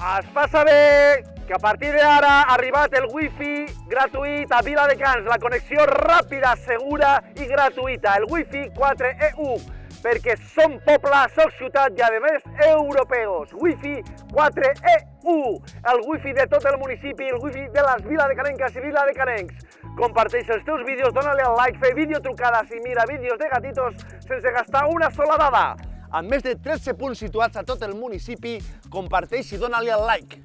Es fa saber que a partir d'ara ha arribat el wifi gratuït a Viladecans, la connexió ràpida, segura i gratuïta, el wifi 4EU, perquè som poble, soc ciutat i a més europeus. Wifi 4EU, el wifi de tot el municipi, el wifi de les viladecanenques i viladecanencs. Comparteix els teus vídeos, dona-li al like, fer videotrucades i mira vídeos de gatitos sense gastar una sola dada amb més de 13 punts situats a tot el municipi, comparteix i dona-li el like.